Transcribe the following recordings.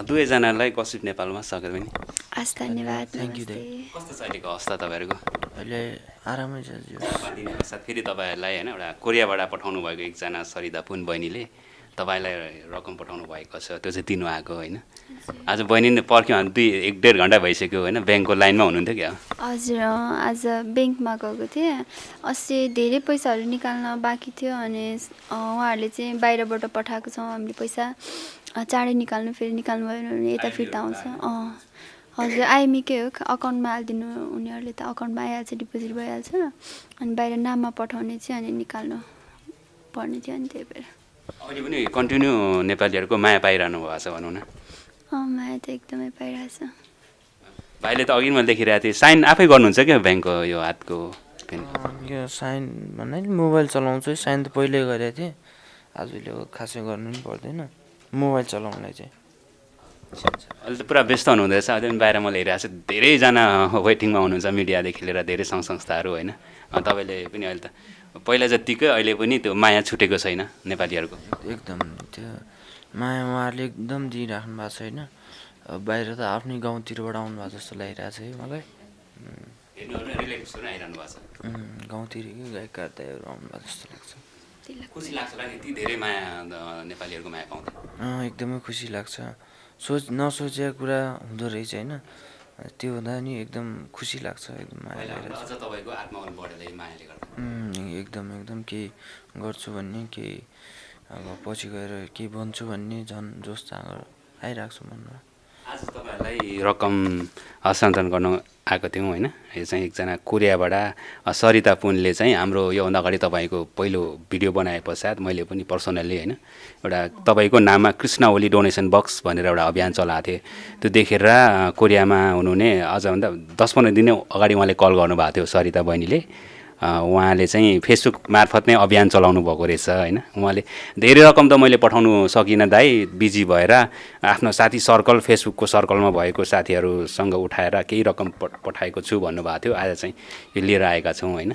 दुवैजनालाई कसिप नेपालमा स्वागत पनि हस् धन्यवाद you, नमस्ते। कस्तो छ अहिलेको अवस्था तपाईँहरूको? अहिले आरामै छ फेरि तपाईँहरूलाई होइन एउटा कोरियाबाट पठाउनु भएको एकजना सरिता पुन बहिनीले। तपाईँलाई रकम पठाउनु भएको छ त्यो चाहिँ दिनुभएको होइन। आज बहिनी नै पर्ख्यो भने दुई एक डेढ घन्टा भइसक्यो होइन ब्याङ्कको लाइनमा हुनुहुन्थ्यो क्या? हजुर आज ब्याङ्कमा गएको थिएँ। अस्ति धेरै पैसाहरू निकाल्न बाँकी थियो अनि उहाँहरूले चाहिँ बाहिरबाट पठाएको छौँ हामीले पैसा अँ, चाँडै निकाल्नु फेरि निकाल्नु भएन भने यता फिर्ता आउँछ। अँ हजुर आइएमईकै हो अकाउन्टमा हालिदिनु उनीहरूले त अकाउन्टमा आइहाल्छ डिपोजिट भइहाल्छ। अनि बाहिर नाममा पठाउने चाहिँ अनि निकाल्नु पर्ने थियो अनि त्यही भएर। अहिले पनि कन्टिन्यू नेपालीहरूको माया पाइरहनु भएको छ भनौँ न। माया त एकदमै पाइरहेछ। भाइले त अघि मैले देखिरहेको थिएँ। साइन आफै गर्नुहुन्छ क्या ब्याङ्कको यो हातको पेन? यो साइन भन्नाले मोबाइल चलाउँछु। है साइन त पहिल्यै गरेको थिएँ। आजले खासै गर्नु पनि पर्दैन। मोबाइल चलाउनलाई चाहिँ। अहिले त पुरा व्यस्त हुनुहुँदो रहेछ अहिले पनि बाहिर मैले हेरिरहेको छु। धेरैजना वेटिङमा हुनुहुन्छ। मिडियादेखि लिएर धेरै सङ्घ संस्थाहरू होइन। तपाईँले पनि अहिले त पहिला जत्तिकै अहिले पनि त्यो माया छुटेको छैन नेपालीहरूको। एकदम त्यो माया उहाँहरूले एकदम दिइराख्नु भएको छ होइन अब बाहिर त आफ्नै गाउँतिरबाट आउनु भएको जस्तो लागिरहेको छ है मलाई। हेर्नु रिलेटिभ्सहरू आइरहनु भएको छ। उम्, गाउँतिरकै गायक कार्ताहरू आउनु भएको जस्तो लाग्छ। खुसी लाग्छ। होला नि यति धेरै माया अँ, नेपालीहरूको माया पाउँदा। अँ, एकदमै खुसी लाग्छ। सोच नसोचेको कुरा हुँदो रहेछ होइन। त्यो हुँदा नि एकदम खुसी लाग्छ एकदम एकदम एकदम केही गर्छु भन्ने केही अब पछि गएर केही बन्छु भन्ने झन् जोस जाँगर आइरहेको छ मनमा। आज तपाईँहरूलाई रकम हस्तान्तरण गर्न आएको थियौँ होइन। यो चाहिँ एकजना कोरियाबाट सरिता पुनले चाहिँ हाम्रो योभन्दा अगाडि तपाईँको पहिलो भिडियो बनाए पश्चात मैले पनि पर्सनल्ली होइन एउटा तपाईँको नाममा कृष्ण ओली डोनेसन बक्स भनेर एउटा अभियान चलाएको थिएँ। त्यो देखेर कोरियामा हुनुहुने अझभन्दा दस पन्ध्र दिन अगाडि उहाँले कल गर्नुभएको थियो सरिता बहिनीले। उहाँले चाहिँ फेसबुक मार्फत नै अभियान चलाउनु भएको रहेछ होइन? उहाँले धेरै रकम त मैले पठाउनु सकिनँ दाइ बिजी भएर आफ्नो साथी सर्कल फेसबुकको सर्कलमा भएको साथीहरूसँग उठाएर केही रकम पठाएको छु भन्नुभएको थियो। आज चाहिँ यो लिएर आएका छौँ होइन?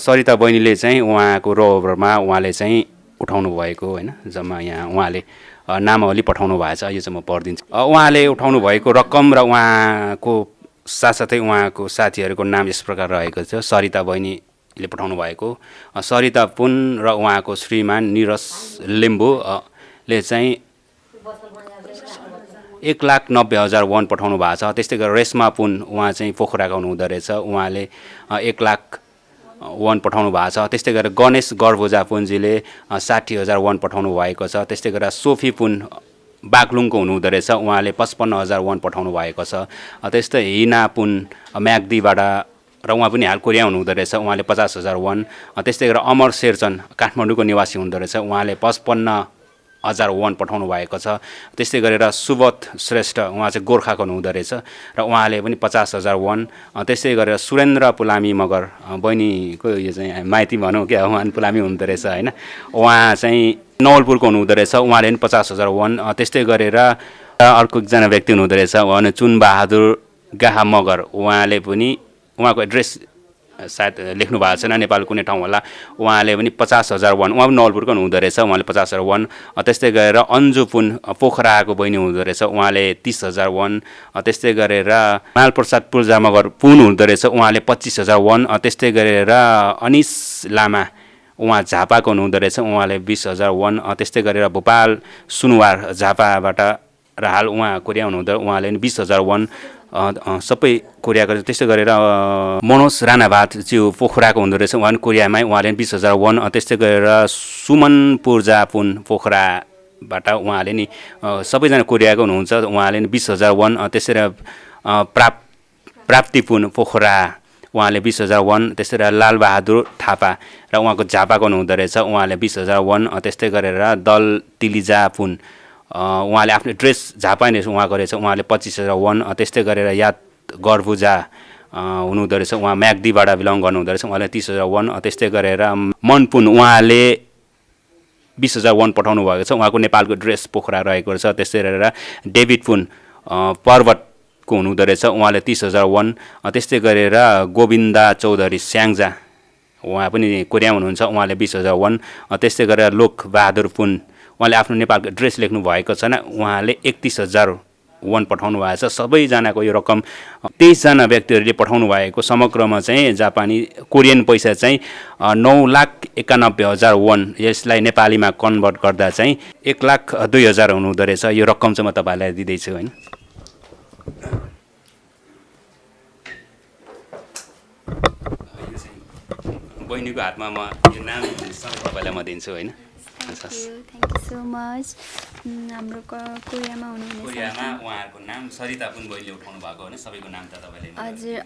सरिता बहिनीले चाहिँ उहाँको रोभरमा उहाँले चाहिँ उठाउनु भएको होइन? जम्मा यहाँ उहाँले नामावली पठाउनु भएको छ। यो चाहिँ म पढिदिन्छु उहाँले उठाउनु भएको रकम र उहाँको साथसाथै उहाँको साथीहरूको नाम यस प्रकार रहेको छ सरिता बहिनीले पठाउनु भएको। सरिता पुन र उहाँको श्रीमान निरज लिम्बू अ, ले चाहिँ एक लाख नब्बे हजार वान पठाउनु भएको छ। त्यस्तै गरेर रेशमा पुन उहाँ चाहिँ पोखराका हुनुहुँदो रहेछ। उहाँले एक लाख वान पठाउनु भएको छ। त्यस्तै गरेर गणेश गर्भोजा पुन्जीले साठी हजार वान पठाउनु भएको छ। त्यस्तै गरेर सोफी पुन बागलुङको हुनुहुँदो रहेछ। उहाँले पचपन्न हजार वान पठाउनु भएको छ। त्यस्तै हिना पुन म्याग्दीबाट र उहाँ पनि हाल कोरिया हुनुहुँदो रहेछ। उहाँले पचास हजार वान त्यस्तै गरेर अमर शेरचन काठमाडौँको निवासी हुनुहुँदो रहेछ। उहाँले पचपन्न हजार वान पठाउनु भएको छ। त्यस्तै गरेर सुबोध श्रेष्ठ उहाँ चाहिँ गोर्खाको हुनुहुँदो रहेछ। र उहाँले पनि पचास हजार वान त्यस्तै गरेर सुरेन्द्र पुलामी मगर बहिनीको यो चाहिँ माइती भनौँ क्या उहाँ पुलामी हुनुहुँदो रहेछ होइन? उहाँ चाहिँ नवलपुरको हुनुहुँदो रहेछ। उहाँले पनि पचास हजार वान त्यस्तै गरेर अर्को एकजना व्यक्ति हुनुहुँदो रहेछ। उहाँ चुनबहादुर गाहा मगर। उहाँले पनि उहाँको एड्रेस सायद लेख्नु भएको छैन नेपाल कुनै ठाउँ होला। उहाँले पनि पचास हजार वान उहाँ पनि नवलपुरको हुनुहुँदो रहेछ उहाँले पचास हजार वान। त्यस्तै गरेर अन्जु पुन पोखराको बहिनी हुँदो रहेछ उहाँले तिस हजार वान। त्यस्तै गरेर मालप्रसाद पूर्जा मगर पुन हुँदो रहेछ उहाँले पच्चिस हजार वान। त्यस्तै गरेर अनिस लामा उहाँ झापाको हुनुहुँदो रहेछ उहाँले बिस हजार वान। त्यस्तै गरेर भोपाल सुनुवार झापाबाट र हाल उहाँ कोरिया हुनुहुँदो उहाँले पनि बिस हजार वान। सबै कोरियाको त्यस्तै गरेर मनोज राणाभात ज्यू पोखराको हुँदो रहेछ। उहाँ कोरियामै उहाँले बिस हजार वान त्यस्तै गरेर सुमन पूर्जा पुन पोखराबाट उहाँले नि सबैजना कोरियाको हुनुहुन्छ। उहाँले नि बिस हजार वान अ, त्यसै गरेर अ, प्राप प्राप्तिपुन पोखरा उहाँले बिस हजार वान त्यस्तै गरेर लालबहादुर थापा र उहाँको झापाको हुनुहुँदो रहेछ। उहाँले बिस हजार वान त्यस्तै गरेर दल तिलिजा पुन उहाँले आफ्नो ड्रेस झापा नै उहाँको रहेछ उहाँले पच्चिस हजार वान त्यस्तै गरेर याद गर्बुजा हुनुहुँदो रहेछ उहाँ म्याग्दीबाट बिलङ गर्नुहुँदो रहेछ उहाँले तिस हजार वान त्यस्तै गरेर मनपुन उहाँले बिस हजार वान पठाउनु भएको छ। उहाँको नेपालको ड्रेस पोखरा रहेको रहेछ। त्यस्तै गरेर डेभिड पुन पर्वतको हुनुहुँदो रहेछ उहाँले तिस हजार वान त्यस्तै गरेर गोविन्दा चौधरी स्याङ्जा उहाँ पनि कोरियामा हुनुहुन्छ। उहाँले बिस हजार वान त्यस्तै गरेर लोक बहादुर पुन उहाँले आफ्नो नेपालको ड्रेस लेख्नु भएको छैन उहाँले एकतिस हजार वान पठाउनु भएको छ। सबैजनाको यो रकम तेइसजना व्यक्तिहरूले पठाउनु भएको समग्रमा चाहिँ जापानी कोरियन पैसा चाहिँ नौ लाख एकानब्बे हजार वान यसलाई नेपालीमा कन्भर्ट गर्दा चाहिँ एक लाख दुई हजार हुनुहुँदो रहेछ यो रकम चाहिँ म तपाईँलाई दिँदैछु होइन। बहिनीको हातमा म यो नाम तपाईँलाई म दिन्छु होइन। थ्याङ्क यू सो मच हाम्रो कोरियामा हुनुहुने कोरियामा उहाँहरूको नाम सरिता पुन बहिनीले उठाउनु भएको होइन सबैको नाम त तपाईँले हजुर।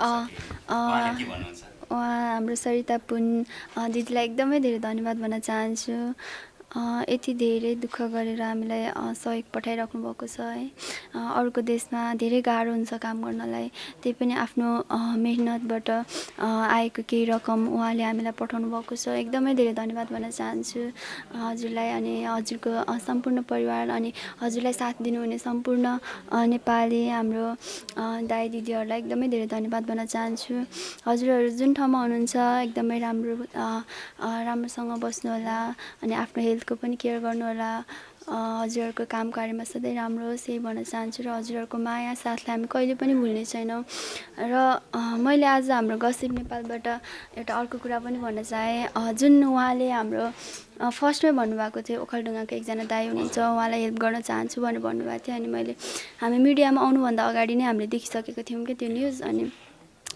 के भन्नुहुन्छ? उहाँ हाम्रो सरिता पुन दिदीलाई एकदमै धेरै धन्यवाद भन्न चाहन्छु। यति धेरै दुःख गरेर हामीलाई सहयोग पठाइराख्नु भएको छ है। अरूको देशमा धेरै गाह्रो हुन्छ काम गर्नलाई। त्यही पनि आफ्नो मेहनतबाट आएको केही रकम उहाँले हामीलाई पठाउनु भएको छ। एकदमै धेरै धन्यवाद भन्न चाहन्छु हजुरलाई अनि हजुरको सम्पूर्ण परिवार अनि हजुरलाई साथ दिनुहुने सम्पूर्ण नेपाली हाम्रो दाइ दिदीहरूलाई एकदमै धेरै धन्यवाद भन्न चाहन्छु। हजुरहरू जुन ठाउँमा हुनुहुन्छ एकदमै राम्रो राम्रोसँग बस्नुहोला अनि आफ्नो हेल्थको पनि केयर गर्नुहोला हजुरहरूको काम कार्यमा सधैँ राम्रो होस् यही भन्न चाहन्छु र हजुरहरूको माया साथलाई हामी कहिले पनि भुल्ने छैनौँ। र मैले आज हाम्रो गसिप नेपालबाट एउटा अर्को कुरा पनि भन्न चाहेँ। जुन उहाँले हाम्रो फर्स्टमै भन्नुभएको थियो ओखलढुङ्गाको एकजना दाई हुनुहुन्छ उहाँलाई हेल्प गर्न चाहन्छु भनेर भन्नुभएको थियो। अनि मैले हामी मिडियामा आउनुभन्दा अगाडि नै हामीले देखिसकेको थियौँ क्या त्यो न्युज अनि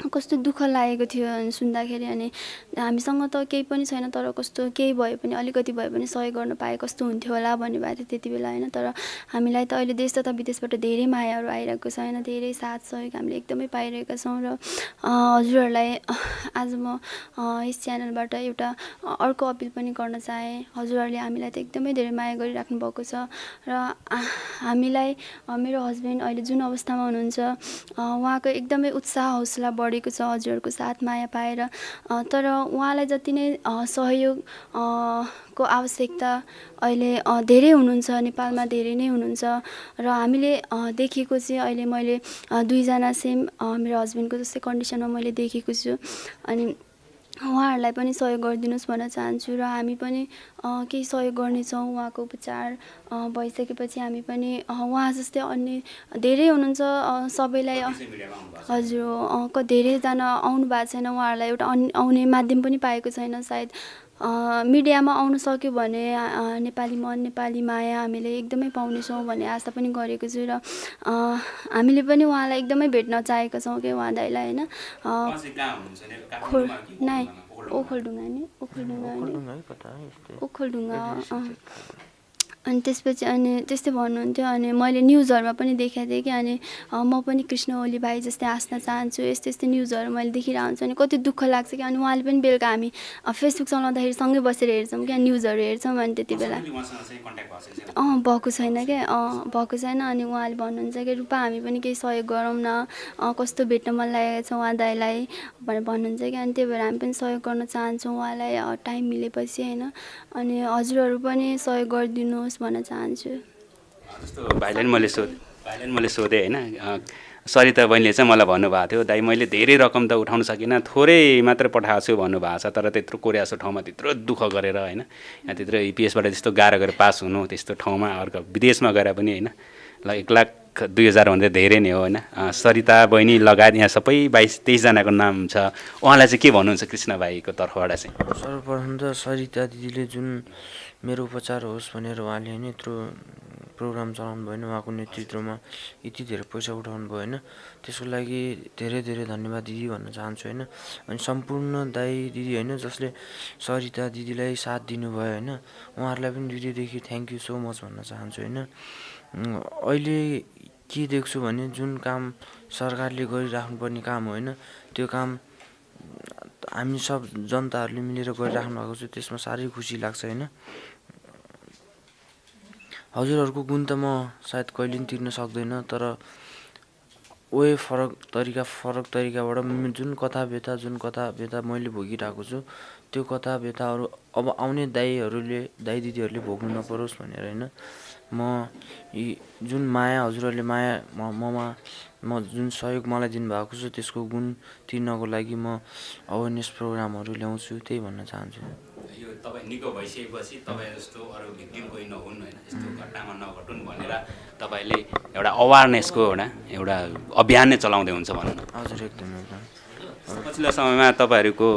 कस्तो दुःख लागेको थियो सुन्दाखेरि अनि हामीसँग त केही पनि छैन तर कस्तो केही भए पनि अलिकति भए पनि सहयोग गर्न पाए कस्तो हुन्थ्यो होला भन्नुभएको थियो त्यति बेला होइन? तर हामीलाई त अहिले देश तथा विदेशबाट धेरै मायाहरू आइरहेको छ होइन? धेरै साथ सहयोग हामीले एकदमै पाइरहेका छौँ र हजुरहरूलाई आज म यस च्यानलबाट एउटा अर्को अपिल पनि गर्न चाहेँ। हजुरहरूले हामीलाई त एकदमै धेरै माया गरिराख्नु भएको छ र हामीलाई मेरो हस्बेन्ड अहिले जुन अवस्थामा हुनुहुन्छ उहाँको एकदमै उत्साह हौसला बढेको छ हजुरहरूको साथ माया पाएर तर उहाँलाई जति नै सहयोग को आवश्यकता अहिले धेरै हुनुहुन्छ नेपालमा धेरै नै हुनुहुन्छ र हामीले देखेको चाहिँ अहिले मैले दुईजना सेम मेरो हस्बेन्डको जस्तै कन्डिसनमा मैले देखेको छु अनि उहाँहरूलाई पनि सहयोग गरिदिनुहोस् भन्न चाहन्छु र हामी पनि केही सहयोग गर्नेछौँ उहाँको उपचार भइसकेपछि हामी पनि उहाँ जस्तै अन्य धेरै हुनुहुन्छ सबैलाई हजुर धेरैजना आउनु भएको छैन उहाँहरूलाई एउटा अन आउने माध्यम पनि पाएको छैन सायद। मिडियामा आउनु सक्यो भने नेपाली मन नेपाली माया हामीले एकदमै पाउनेछौँ भन्ने आशा पनि गरेको छु र अँ, हामीले पनि उहाँलाई एकदमै भेट्न चाहेका छौँ कि उहाँ दाइलाई होइन? नाइ ओखलढुङ्गा नि ओखलढुङ्गा नि। ओखलढुङ्गा अनि त्यसपछि अनि त्यस्तै भन्नुहुन्थ्यो अनि मैले न्युजहरूमा पनि देखाएको थिएँ कि अनि म पनि कृष्ण ओली भाइ जस्तै हाँस्न चाहन्छु यस्तै यस्तै न्युजहरू मैले देखिरहेको हुन्छु अनि कति दुःख लाग्छ कि अनि उहाँले पनि बेलुका हामी फेसबुक चलाउँदाखेरि सँगै बसेर हेर्छौँ क्या न्युजहरू हेर्छौँ अनि त्यति बेला। अँ भएको छैन क्या अँ भएको छैन अनि उहाँले भन्नुहुन्छ कि रूपा हामी पनि केही सहयोग गरौँ न कस्तो भेट्न मन लागेको छ उहाँ दाइलाई भनेर भन्नुहुन्छ कि अनि त्यही भएर हामी पनि सहयोग गर्न चाहन्छौँ उहाँलाई टाइम मिलेपछि होइन। अनि हजुरहरू पनि सहयोग गरिदिनुहोस्। भन्न चाहन्छु। जस्तो भाइलाई नि मैले सोधेँ भाइलाई नि मैले सोधेँ होइन। सरिता बहिनीले चाहिँ मलाई भन्नुभएको थियो दाइ मैले धेरै रकम त उठाउन सकिनँ थोरै मात्र पठाएको छु भन्नुभएको छ तर त्यत्रो कोरिया जस्तो ठाउँमा त्यत्रो दुःख गरेर होइन यहाँ त्यत्रो इपिएसबाट त्यस्तो गाह्रो गरेर पास हुनु त्यस्तो ठाउँमा अर्को विदेशमा गएर पनि होइन ल एक लाख दुई हजार भन्दा धेरै नै हो होइन। सरिता बहिनी लगायत यहाँ सबै बाइस तेइसजनाको नाम छ। उहाँलाई चाहिँ के भन्नुहुन्छ कृष्ण भाइको तर्फबाट चाहिँ? सर्वप्रथम त सरिता दिदीले जुन मेरो उपचार होस् भनेर उहाँले होइन यत्रो प्रोग्राम चलाउनु भयो होइन उहाँको नेतृत्वमा यति धेरै पैसा उठाउनु भयो होइन त्यसको लागि धेरै धेरै धन्यवाद दिदी भन्न चाहन्छु होइन? अनि सम्पूर्ण दाइ दिदी होइन जसले सरिता दिदीलाई साथ दिनुभयो होइन? उहाँहरूलाई पनि हृदयदेखि थ्याङ्क यू सो मच भन्न चाहन्छु होइन? अहिले के देख्छु भने जुन काम सरकारले गरिराख्नुपर्ने काम होइन? त्यो काम हामी सब जनताहरूले मिलेर गरिराख्नु भएको छ त्यसमा साह्रै खुसी लाग्छ होइन? हजुरहरूको गुण त म सायद कहिले पनि तिर्न सक्दैन तर वे फरक तरिका फरक तरिकाबाट जुन कथा व्यथा जुन कथा व्यथा मैले भोगिरहेको छु त्यो कथा व्यथाहरू अब आउने दाइहरूले दाइ दिदीहरूले भोग्नु नपरोस् भनेर होइन म यी जुन माया हजुरहरूले माया म ममा म जुन सहयोग मलाई दिनुभएको छ त्यसको गुण तिर्नको लागि म अवेरनेस प्रोग्रामहरू ल्याउँछु त्यही भन्न चाहन्छु। यो तपाईँ निको भइसकेपछि तपाईँ जस्तो अरू भिक्टिम कोही नहुन् होइन यस्तो घटनामा नघटुन् भनेर तपाईँले एउटा अवेरनेसको एउटा एउटा अभियान नै चलाउँदै हुन्छ भनौँ न। हजुर एकदम एकदम। पछिल्लो समयमा तपाईँहरूको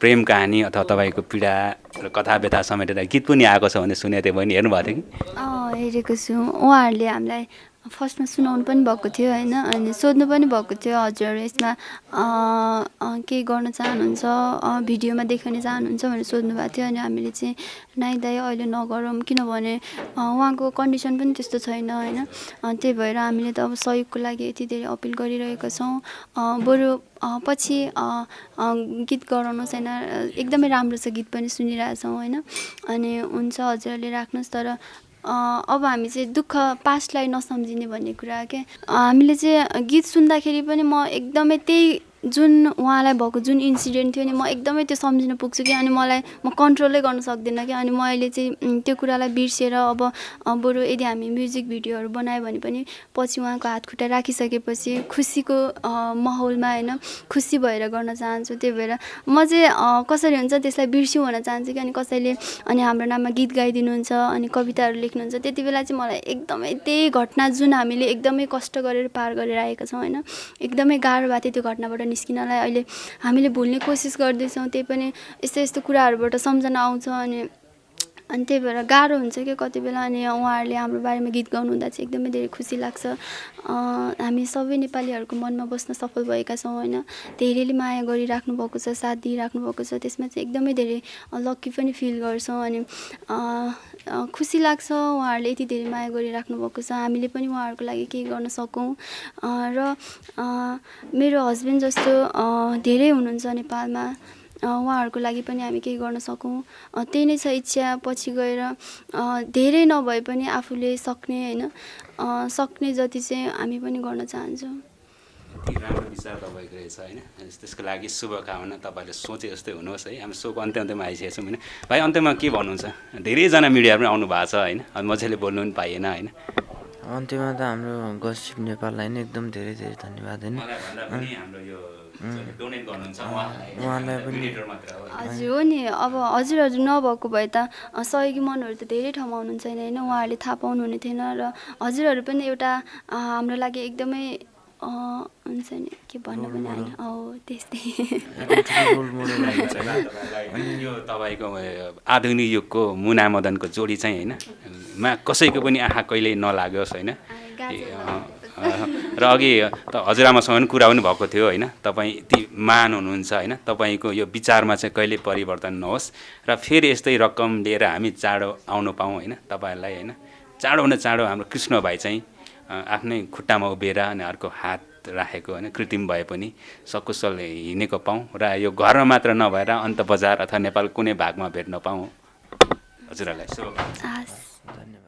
प्रेम कहानी अथवा तपाईँको पीडा र कथा व्यथा समेटेर गीत पनि आएको छ भने सुनेको थिएँ बहिनी हेर्नुभएको थियो कि? अँ हेरेको छु। उहाँहरूले हामीलाई फर्स्टमा सुनाउनु पनि भएको थियो होइन अनि सोध्नु पनि भएको थियो हजुर यसमा केही गर्न चाहनुहुन्छ भिडियोमा देखाउन चाहनुहुन्छ भनेर सोध्नु भएको थियो अनि हामीले चाहिँ नाइ दाइ अहिले नगरौँ किनभने उहाँको कन्डिसन पनि त्यस्तो छैन होइन। त्यही भएर हामीले त अब सहयोगको लागि यति धेरै अपिल गरिरहेका छौँ। बरु पछि गीत गराउनुहोस् होइन एकदमै राम्रो छ गीत पनि सुनिरहेछौँ होइन। अनि हुन्छ हजुरहरूले राख्नुहोस् तर अब हामी चाहिँ दुःख पास्टलाई नसम्झिने भन्ने कुरा के? हामीले चाहिँ गीत सुन्दाखेरि पनि म एकदमै त्यही जुन उहाँलाई भएको जुन इन्सिडेन्ट थियो नि म एकदमै त्यो सम्झिन पुग्छु कि अनि मलाई म कन्ट्रोलै गर्न सक्दिनँ कि अनि म अहिले चाहिँ त्यो कुरालाई बिर्सेर अब बरु यदि हामी म्युजिक भिडियोहरू बनायो भने पनि पछि उहाँको हात खुट्टा राखिसकेपछि खुसीको माहौलमा होइन खुसी भएर गर्न चाहन्छु त्यही भएर म चाहिँ कसरी हुन्छ त्यसलाई बिर्स्यौँ भन्न चाहन्छु कि अनि कसैले अनि हाम्रो नाममा गीत गाइदिनुहुन्छ अनि कविताहरू लेख्नुहुन्छ त्यति बेला चाहिँ मलाई एकदमै त्यही घटना जुन हामीले एकदमै कष्ट गरेर पार गरेर आएका छौँ होइन एकदमै गाह्रो भएको थियो त्यो घटनाबाट निस्किनलाई अहिले हामीले भुल्ने कोसिस गर्दैछौँ त्यही पनि यस्तो यस्तो कुराहरूबाट सम्झना आउँछ अनि अनि त्यही भएर गाह्रो हुन्छ क्या कति बेला अनि उहाँहरूले हाम्रो बारेमा गीत गाउनु हुँदा चाहिँ एकदमै धेरै खुसी लाग्छ। हामी सबै नेपालीहरूको मनमा बस्न सफल भएका छौँ होइन? धेरैले माया गरिराख्नु भएको छ साथ दिइराख्नु भएको छ त्यसमा चाहिँ एकदमै धेरै लक्की पनि फिल गर्छौँ अनि खुसी लाग्छ उहाँहरूले यति धेरै माया गरिराख्नु भएको छ। हामीले पनि उहाँहरूको लागि केही गर्न सकौँ। र मेरो हस्बेन्ड जस्तो धेरै हुनुहुन्छ नेपालमा। उहाँहरूको लागि पनि हामी केही गर्न सकौँ। त्यही नै छ इच्छा। पछि गएर धेरै नभए पनि आफूले सक्ने होइन? सक्ने जति चाहिँ हामी पनि गर्न चाहन्छौँ। यति राम्रो विचार तपाईँको रहेछ होइन। त्यसको लागि शुभकामना तपाईँले सोचे जस्तै हुनुहोस् है। हामी सोको अन्त्य अन्त्यमा आइसकेको छौँ होइन। भाइ अन्त्यमा के भन्नुहुन्छ? धेरैजना मिडियाहरू पनि आउनु भएको छ होइन। मजाले बोल्नु पनि पाइएन होइन। अन्त्यमा त हाम्रो गसिप नेपाललाई नै एकदम धेरै धेरै धन्यवाद होइन। मलाई भन्दा पनि हाम्रो यो डोनेट गर्नुहुन्छ उहाँलाई उहाँलाई पनि Donator मात्र हो। हजुर हो नि। अब हजुरहरू नभएको भए त सहयोगी मनहरू त धेरै ठाउँमा हुनुहुन्छ नि होइन। उहाँहरूले थाहा पाउनुहुने थिएन र हजुरहरू पनि एउटा हाम्रो लागि एकदमै हुन्छ नि के भन्नु पनि होइन हो त्यस्तै। अनि यो तपाईँको आधुनिक युगको मुना मदनको जोडी चाहिँ होइन मा कसैको पनि आँखा कहिल्यै नलागोस् होइन। र अघि त हजुरआमासँग पनि कुरा पनि भएको थियो होइन। तपाईँ यति मान हुनुहुन्छ होइन तपाईँको यो विचारमा चाहिँ कहिले परिवर्तन नहोस्। र फेरि यस्तै रकम लिएर हामी चाँडो आउनु पाऊँ होइन तपाईँहरूलाई होइन। चाँडोभन्दा चाँडो हाम्रो कृष्ण भाइ चाहिँ आफ्नै खुट्टामा उभिएर अनि अर्को हात राखेको होइन कृत्रिम भए पनि सकुशल हिँडेको पाऊँ र यो घरमा मात्र नभएर अन्त बजार अथवा नेपाल कुनै भागमा भेट्न पाऊँ। हजुरहरूलाई हस्। धन्यवाद।